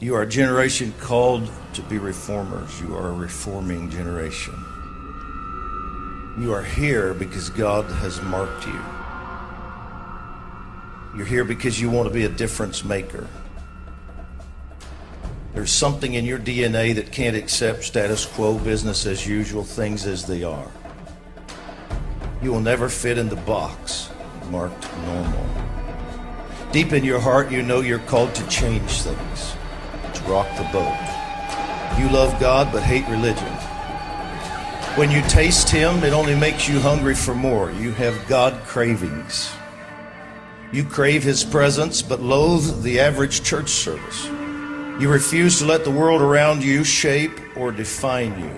You are a generation called to be reformers. You are a reforming generation. You are here because God has marked you. You're here because you want to be a difference maker. There's something in your DNA that can't accept status quo, business as usual, things as they are. You will never fit in the box marked normal. Deep in your heart, you know you're called to change things, to rock the boat. You love God but hate religion. When you taste Him, it only makes you hungry for more. You have God cravings. You crave His presence but loathe the average church service. You refuse to let the world around you shape or define you.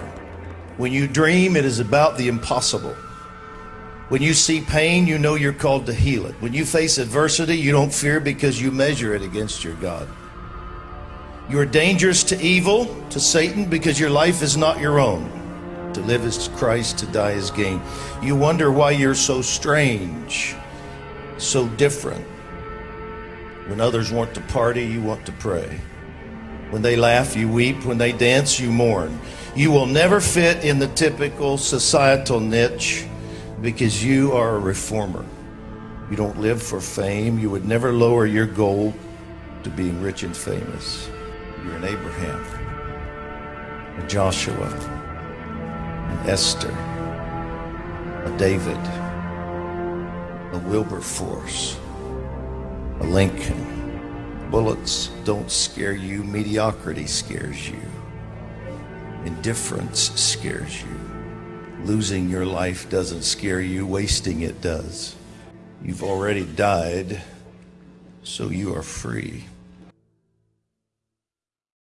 When you dream, it is about the impossible. When you see pain, you know you're called to heal it. When you face adversity, you don't fear because you measure it against your God. You are dangerous to evil, to Satan, because your life is not your own. To live is Christ, to die is gain. You wonder why you're so strange, so different. When others want to party, you want to pray. When they laugh, you weep. When they dance, you mourn. You will never fit in the typical societal niche because you are a reformer. You don't live for fame. You would never lower your goal to being rich and famous. You're an Abraham, a Joshua, an Esther, a David, a Wilberforce, a Lincoln. Bullets don't scare you, mediocrity scares you, indifference scares you. Losing your life doesn't scare you, wasting it does. You've already died, so you are free.